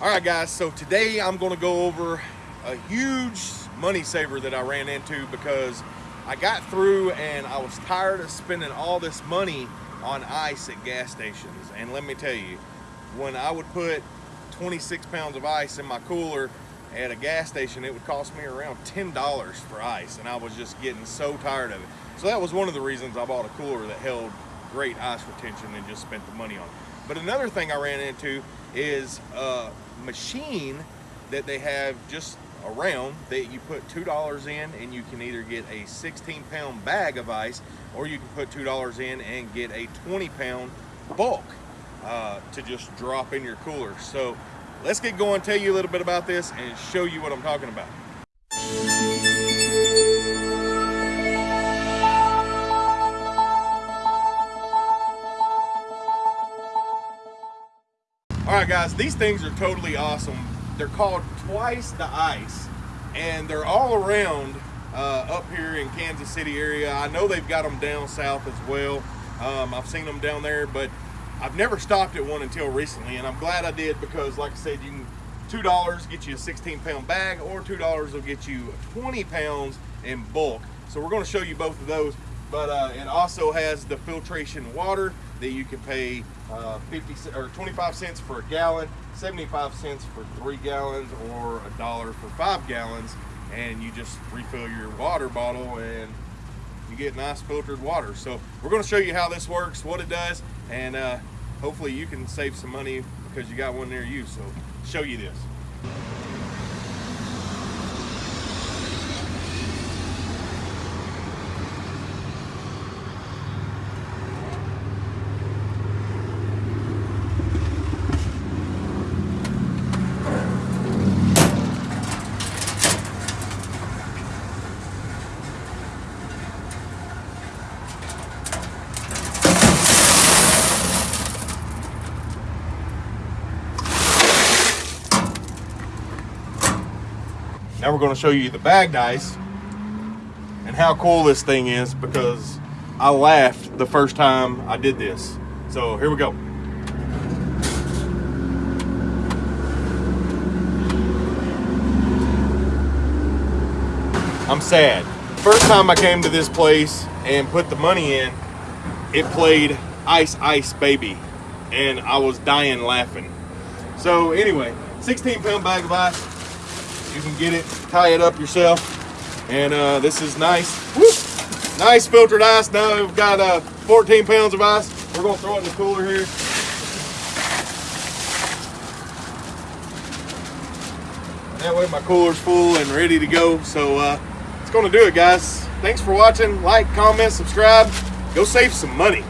All right, guys, so today I'm gonna go over a huge money saver that I ran into because I got through and I was tired of spending all this money on ice at gas stations. And let me tell you, when I would put 26 pounds of ice in my cooler at a gas station, it would cost me around $10 for ice. And I was just getting so tired of it. So that was one of the reasons I bought a cooler that held great ice retention and just spent the money on it. But another thing I ran into is a machine that they have just around that you put $2 in and you can either get a 16 pound bag of ice or you can put $2 in and get a 20 pound bulk uh, to just drop in your cooler. So let's get going, tell you a little bit about this and show you what I'm talking about. All right, guys, these things are totally awesome. They're called Twice the Ice, and they're all around uh, up here in Kansas City area. I know they've got them down south as well. Um, I've seen them down there, but I've never stopped at one until recently, and I'm glad I did because, like I said, you can two dollars get you a 16 pound bag, or two dollars will get you 20 pounds in bulk. So we're going to show you both of those. But uh, it also has the filtration water that you can pay uh, 50 or 25 cents for a gallon, 75 cents for three gallons, or a dollar for five gallons, and you just refill your water bottle and you get nice filtered water. So we're going to show you how this works, what it does, and uh, hopefully you can save some money because you got one near you. So show you this. Now we're going to show you the bag dice and how cool this thing is because I laughed the first time I did this. So here we go. I'm sad. First time I came to this place and put the money in, it played Ice Ice Baby and I was dying laughing. So anyway, 16 pound bag of ice, you can get it, tie it up yourself. And uh, this is nice, nice filtered ice. Now we've got uh, 14 pounds of ice. We're gonna throw it in the cooler here. That way my cooler's full and ready to go. So uh, it's gonna do it guys. Thanks for watching. Like, comment, subscribe. Go save some money.